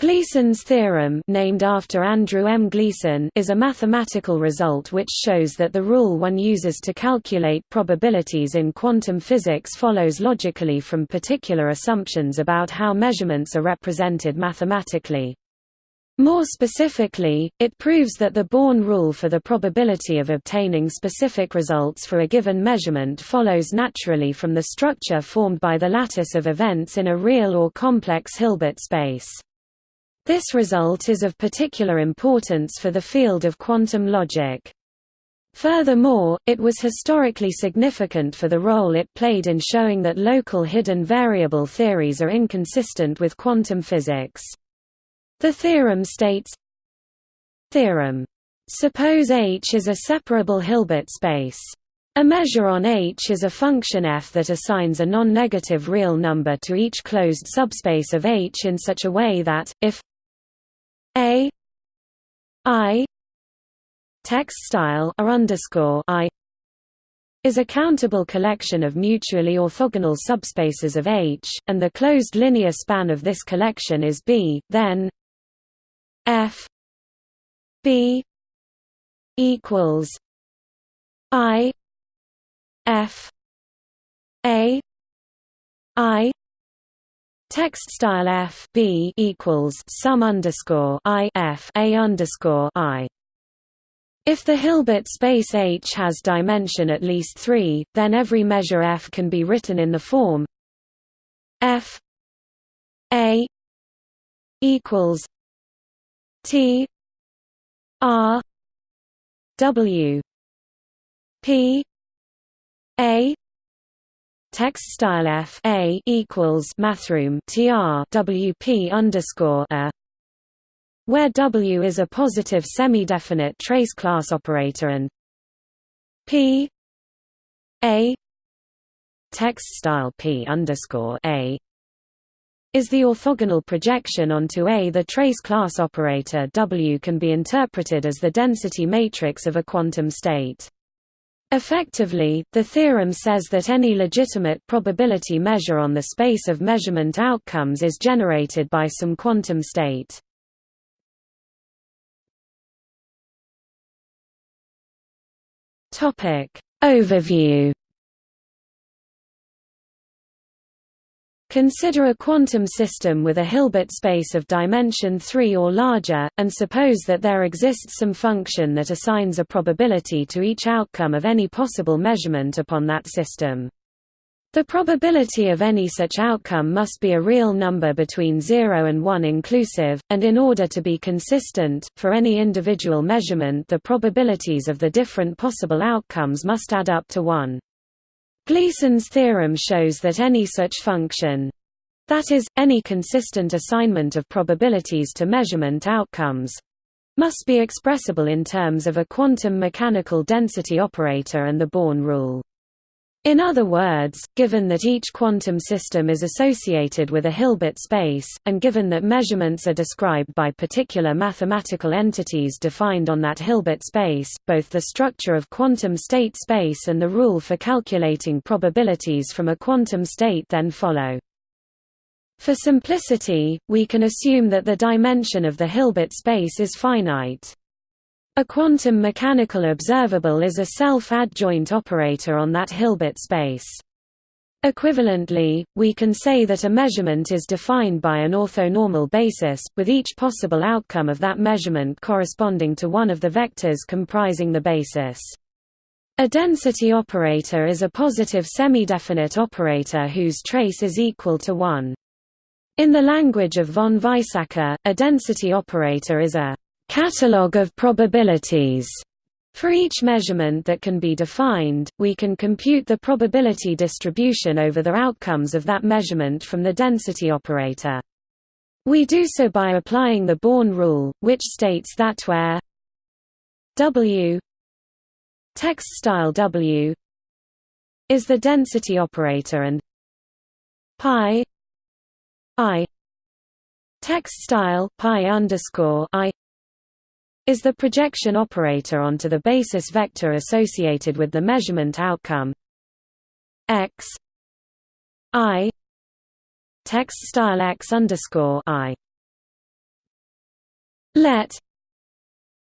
Gleason's theorem named after Andrew M. Gleason is a mathematical result which shows that the rule one uses to calculate probabilities in quantum physics follows logically from particular assumptions about how measurements are represented mathematically. More specifically, it proves that the Born rule for the probability of obtaining specific results for a given measurement follows naturally from the structure formed by the lattice of events in a real or complex Hilbert space. This result is of particular importance for the field of quantum logic. Furthermore, it was historically significant for the role it played in showing that local hidden variable theories are inconsistent with quantum physics. The theorem states Theorem. Suppose H is a separable Hilbert space. A measure on H is a function f that assigns a non-negative real number to each closed subspace of H in such a way that, if a I text style R underscore I is a countable collection of mutually orthogonal subspaces of H, and the closed linear span of this collection is B, then F B equals I F A I Text style f b equals sum underscore i f a underscore i. If the Hilbert space H has dimension at least three, then every measure f can be written in the form f a equals t r w p a text style f a equals mathroom tr wp underscore a where w is a positive semi-definite trace class operator and p a text style p underscore a is the orthogonal projection onto A. The trace class operator W can be interpreted as the density matrix of a quantum state. Effectively, the theorem says that any legitimate probability measure on the space of measurement outcomes is generated by some quantum state. Overview Consider a quantum system with a Hilbert space of dimension 3 or larger, and suppose that there exists some function that assigns a probability to each outcome of any possible measurement upon that system. The probability of any such outcome must be a real number between 0 and 1 inclusive, and in order to be consistent, for any individual measurement the probabilities of the different possible outcomes must add up to 1. Gleason's theorem shows that any such function that is, any consistent assignment of probabilities to measurement outcomes must be expressible in terms of a quantum mechanical density operator and the Born rule. In other words, given that each quantum system is associated with a Hilbert space, and given that measurements are described by particular mathematical entities defined on that Hilbert space, both the structure of quantum state space and the rule for calculating probabilities from a quantum state then follow. For simplicity, we can assume that the dimension of the Hilbert space is finite. A quantum mechanical observable is a self-adjoint operator on that Hilbert space. Equivalently, we can say that a measurement is defined by an orthonormal basis, with each possible outcome of that measurement corresponding to one of the vectors comprising the basis. A density operator is a positive semi-definite operator whose trace is equal to 1. In the language of von Weizsäcker, a density operator is a catalog of probabilities. For each measurement that can be defined, we can compute the probability distribution over the outcomes of that measurement from the density operator. We do so by applying the Born rule, which states that where W text style W is the density operator and pi i text style pi underscore i is the projection operator onto the basis vector associated with the measurement outcome. X i text style x underscore i. Let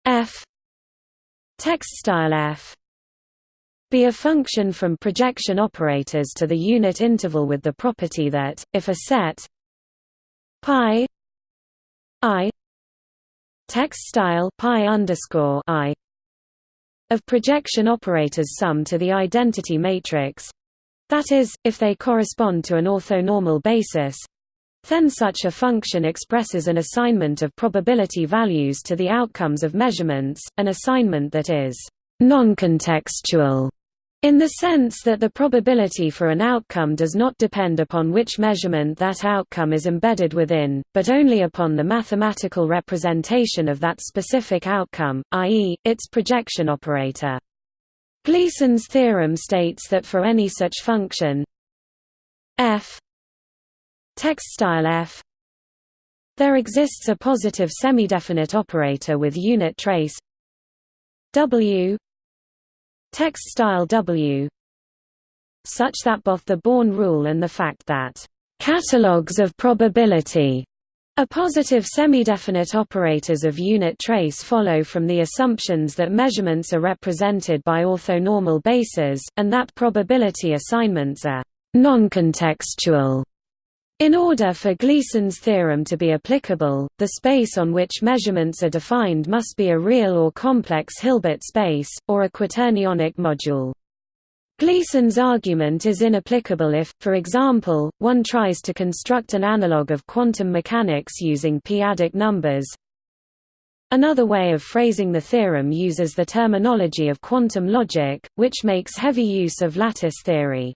f text style f be a function from projection operators to the unit interval with the property that, if a set pi i text style pi underscore i of projection operators sum to the identity matrix. That is, if they correspond to an orthonormal basis then such a function expresses an assignment of probability values to the outcomes of measurements, an assignment that is non-contextual in the sense that the probability for an outcome does not depend upon which measurement that outcome is embedded within, but only upon the mathematical representation of that specific outcome, i.e., its projection operator. Gleason's theorem states that for any such function f f there exists a positive semidefinite operator with unit trace w text style w such that both the Born rule and the fact that catalogues of probability a positive semidefinite operators of unit trace follow from the assumptions that measurements are represented by orthonormal bases, and that probability assignments are non-contextual. In order for Gleason's theorem to be applicable, the space on which measurements are defined must be a real or complex Hilbert space, or a quaternionic module. Gleason's argument is inapplicable if, for example, one tries to construct an analog of quantum mechanics using p-adic numbers. Another way of phrasing the theorem uses the terminology of quantum logic, which makes heavy use of lattice theory.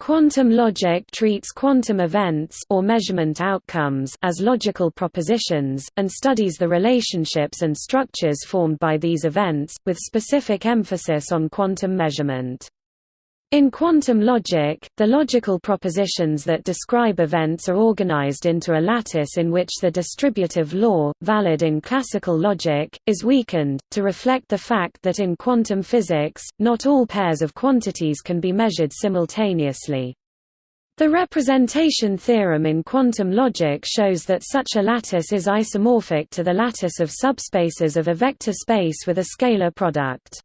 Quantum logic treats quantum events or measurement outcomes as logical propositions, and studies the relationships and structures formed by these events, with specific emphasis on quantum measurement. In quantum logic, the logical propositions that describe events are organized into a lattice in which the distributive law, valid in classical logic, is weakened, to reflect the fact that in quantum physics, not all pairs of quantities can be measured simultaneously. The representation theorem in quantum logic shows that such a lattice is isomorphic to the lattice of subspaces of a vector space with a scalar product.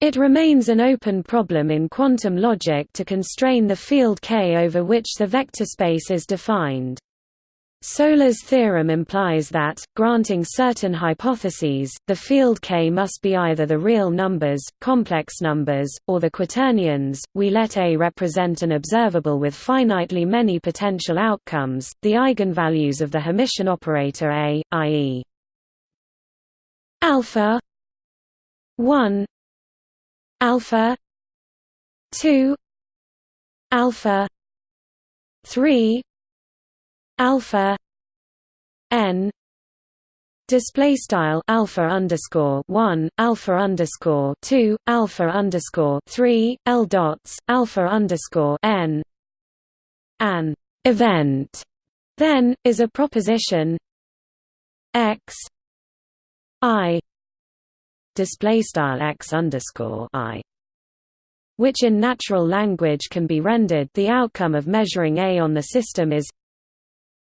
It remains an open problem in quantum logic to constrain the field K over which the vector space is defined. Solèr's theorem implies that, granting certain hypotheses, the field K must be either the real numbers, complex numbers, or the quaternions. We let A represent an observable with finitely many potential outcomes, the eigenvalues of the Hermitian operator A, i.e. alpha 1 alpha. 2 alpha. 3 alpha. N. Display style alpha underscore 1 alpha underscore 2 alpha underscore 3 l dots alpha underscore n. An event then is a proposition. X. I display style x underscore i which in natural language can be rendered the outcome of measuring A on the system is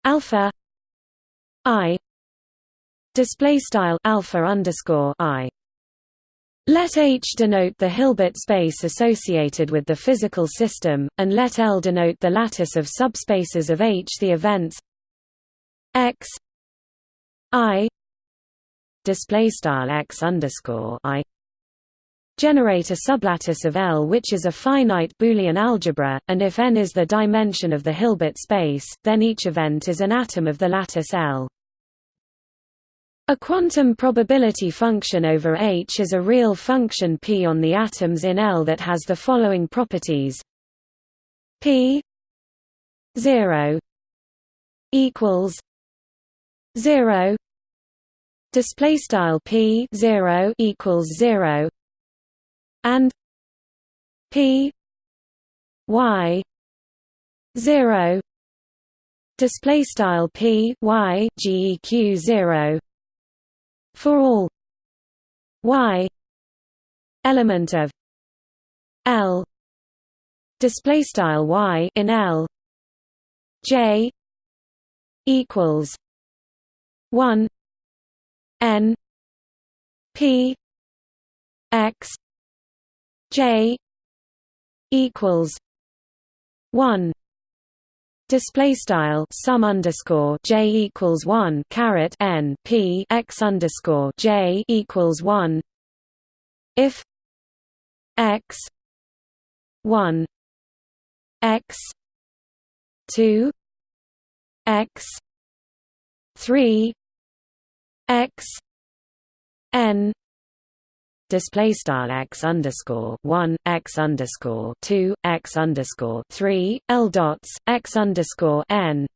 alpha i display style alpha underscore i. Let H denote the Hilbert space associated with the physical system, and let L denote the lattice of subspaces of H the events x i display style x underscore i generate a sublattice of L which is a finite Boolean algebra, and if n is the dimension of the Hilbert space, then each event is an atom of the lattice L. A quantum probability function over H is a real function p on the atoms in L that has the following properties p 0 equals 0 display style p 0 equals 0 and p y 0 display style p y geq 0 for all y element of l display style y in l j equals 1 P X J equals one. Display style sum underscore j equals one caret n p x underscore j equals one. If x one x two x three x n display style x underscore one x underscore two x underscore three l dots x underscore n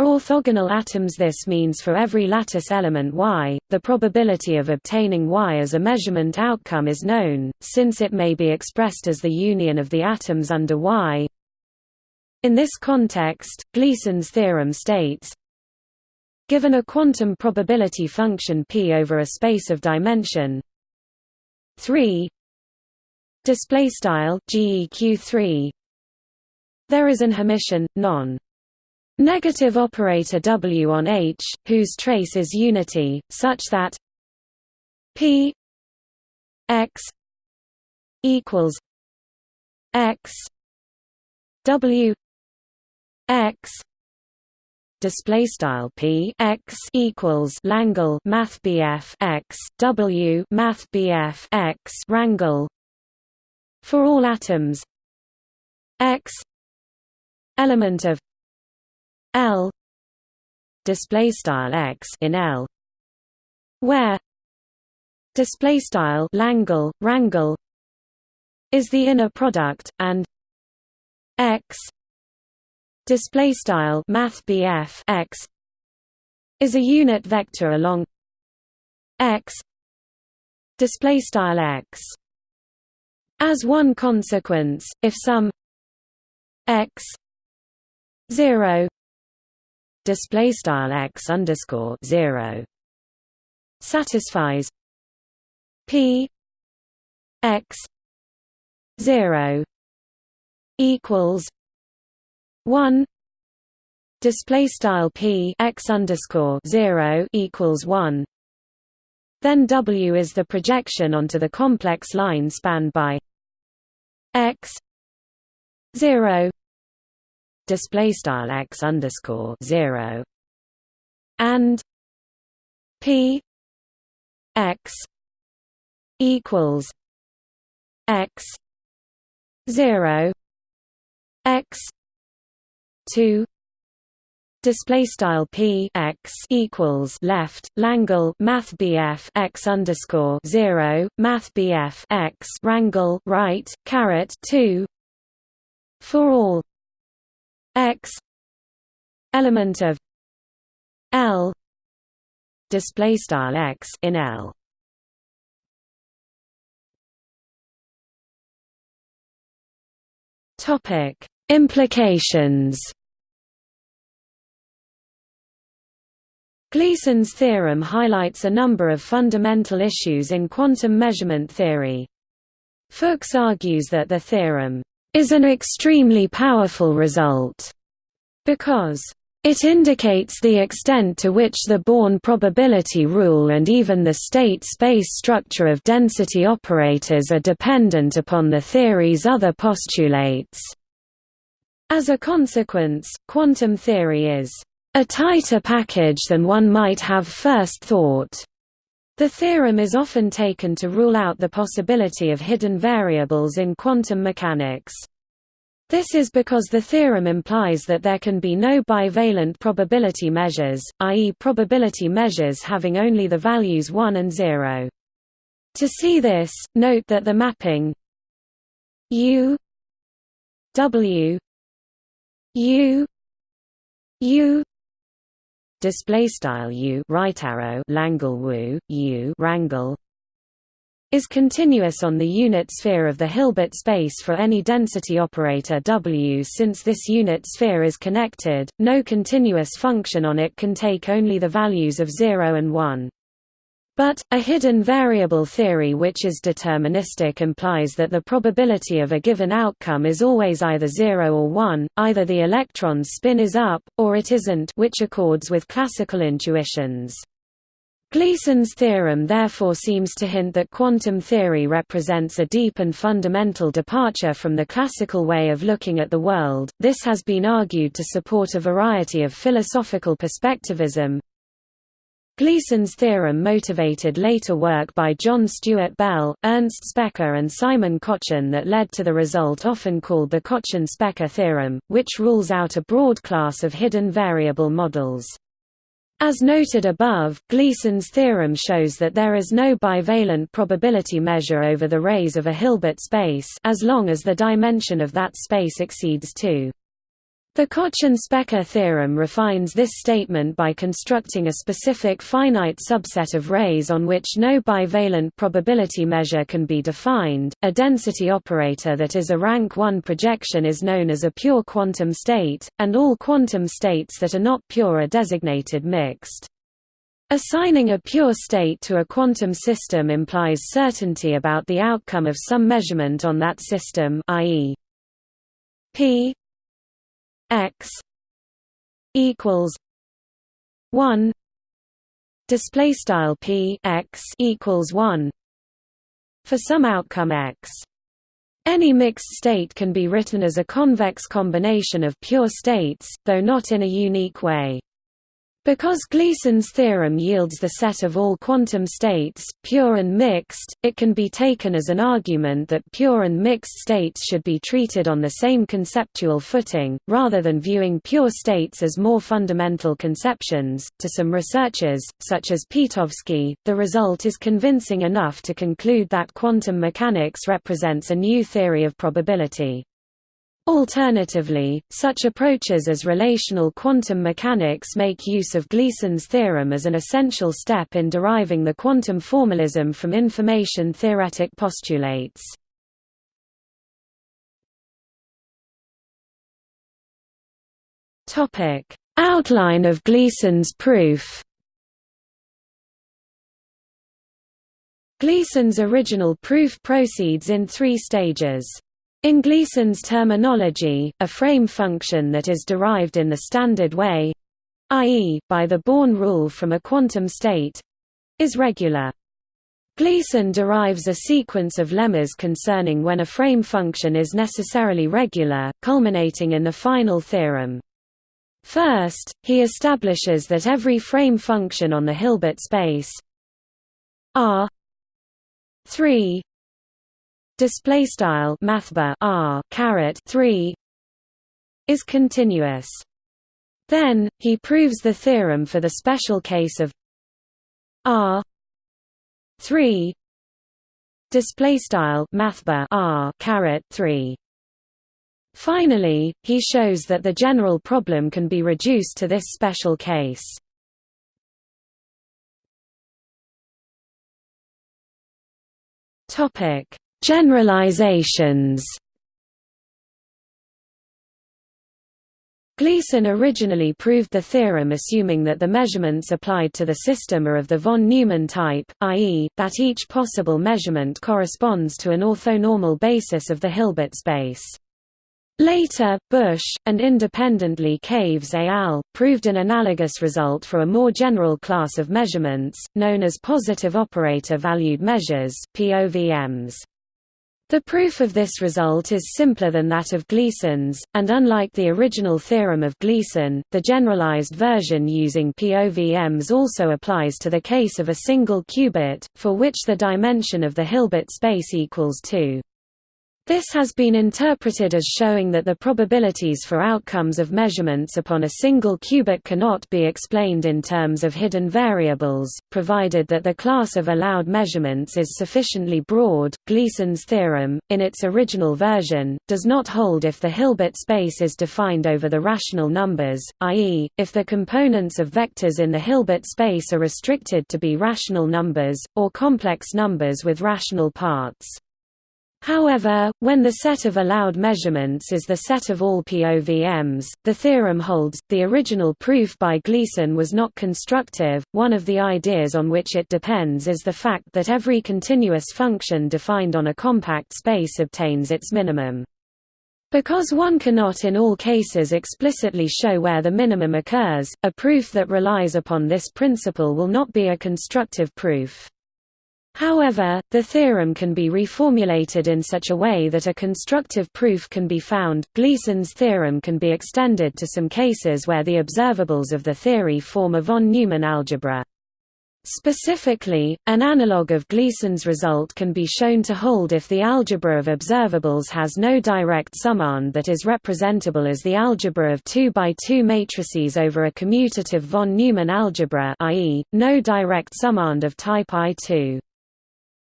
orthogonal atoms. This means for every lattice element Y, the probability of obtaining Y as a measurement outcome is known, since it may be expressed as the union of the atoms under Y. In this context, Gleason's theorem states Given a quantum probability function p over a space of dimension. 3 display style geq 3 there is an Hermitian non. Negative operator w on H whose trace is unity such that p x equals x w x display style p x equals Langle Math BF x w Math BF x rangle for all atoms. X element of L display style x in L where display style Langle rangle is the inner product and x display style math x is a unit vector along x display style x. As one consequence if some x 0 display style x underscore 0 satisfies p x 0 equals one display style p x underscore zero equals one. Then W is the projection onto the complex line spanned by x zero display style x underscore zero and p x equals x zero x 2 display style p x equals left langle math bf x underscore 0 math bf x rangle right caret 2 for all x element of l display style x in l. Topic Implications Gleason's theorem highlights a number of fundamental issues in quantum measurement theory. Fuchs argues that the theorem is an extremely powerful result because it indicates the extent to which the Born probability rule and even the state-space structure of density operators are dependent upon the theory's other postulates. As a consequence, quantum theory is a tighter package than one might have first thought. The theorem is often taken to rule out the possibility of hidden variables in quantum mechanics. This is because the theorem implies that there can be no bivalent probability measures, i.e. probability measures having only the values 1 and 0. To see this, note that the mapping U W U U display style U right arrow Langle Wu U rangle is continuous on the unit sphere of the Hilbert space for any density operator W. Since this unit sphere is connected, no continuous function on it can take only the values of 0 and 1. But, a hidden variable theory which is deterministic implies that the probability of a given outcome is always either 0 or 1, either the electron's spin is up, or it isn't which accords with classical intuitions. Gleason's theorem therefore seems to hint that quantum theory represents a deep and fundamental departure from the classical way of looking at the world. This has been argued to support a variety of philosophical perspectivism. Gleason's theorem motivated later work by John Stuart Bell, Ernst Specker and Simon Kochen that led to the result often called the Kochen-Specker theorem, which rules out a broad class of hidden variable models. As noted above, Gleason's theorem shows that there is no bivalent probability measure over the rays of a Hilbert space as long as the dimension of that space exceeds 2. The Kochen-Specker theorem refines this statement by constructing a specific finite subset of rays on which no bivalent probability measure can be defined. A density operator that is a rank 1 projection is known as a pure quantum state, and all quantum states that are not pure are designated mixed. Assigning a pure state to a quantum system implies certainty about the outcome of some measurement on that system i.e. p x equals 1 display style p x equals 1 for some outcome x. Any mixed state can be written as a convex combination of pure states though not in a unique way because Gleason's theorem yields the set of all quantum states, pure and mixed, it can be taken as an argument that pure and mixed states should be treated on the same conceptual footing, rather than viewing pure states as more fundamental conceptions. To some researchers, such as Pitowsky, the result is convincing enough to conclude that quantum mechanics represents a new theory of probability. Alternatively, such approaches as relational quantum mechanics make use of Gleason's theorem as an essential step in deriving the quantum formalism from information theoretic postulates. Outline of Gleason's proof Gleason's original proof proceeds in three stages. In Gleason's terminology, a frame function that is derived in the standard way i.e., by the Born rule from a quantum state is regular. Gleason derives a sequence of lemmas concerning when a frame function is necessarily regular, culminating in the final theorem. First, he establishes that every frame function on the Hilbert space R 3 display style mathbar r caret 3 is continuous. Then he proves the theorem for the special case of r 3 display style mathbar r caret 3 finally he shows that the general problem can be reduced to this special case. Topic Generalizations Gleason originally proved the theorem assuming that the measurements applied to the system are of the von Neumann type, i.e., that each possible measurement corresponds to an orthonormal basis of the Hilbert space. Later, Busch, and independently Caves et al., proved an analogous result for a more general class of measurements, known as positive operator-valued measures POVMs. The proof of this result is simpler than that of Gleason's, and unlike the original theorem of Gleason, the generalized version using POVMs also applies to the case of a single qubit, for which the dimension of the Hilbert space equals 2. This has been interpreted as showing that the probabilities for outcomes of measurements upon a single qubit cannot be explained in terms of hidden variables, provided that the class of allowed measurements is sufficiently broad. Gleason's theorem, in its original version, does not hold if the Hilbert space is defined over the rational numbers, i.e., if the components of vectors in the Hilbert space are restricted to be rational numbers, or complex numbers with rational parts. However, when the set of allowed measurements is the set of all POVMs, the theorem holds. The original proof by Gleason was not constructive. One of the ideas on which it depends is the fact that every continuous function defined on a compact space obtains its minimum. Because one cannot in all cases explicitly show where the minimum occurs, a proof that relies upon this principle will not be a constructive proof. However, the theorem can be reformulated in such a way that a constructive proof can be found. Gleason's theorem can be extended to some cases where the observables of the theory form a von Neumann algebra. Specifically, an analog of Gleason's result can be shown to hold if the algebra of observables has no direct summand that is representable as the algebra of 2 by 2 matrices over a commutative von Neumann algebra i.e., no direct summand of type I2.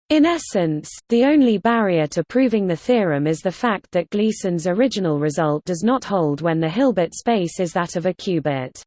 In essence, the only barrier to proving the theorem is the fact that Gleason's original result does not hold when the Hilbert space is that of a qubit.